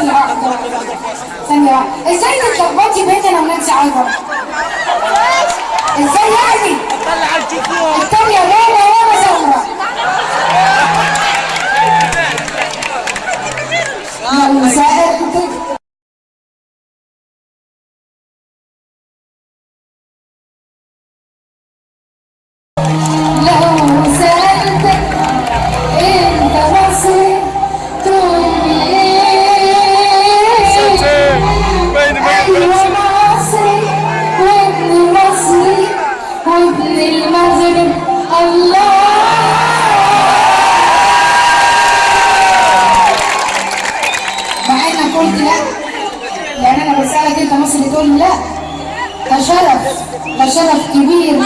الله اكبر ثانية واحدة. إزاي تتلخبطي بين أنا ونانسي عجرم قلت لا. يعني أنا بسالك انت مصري تقول لا. ده شرف. ده شرف كبير.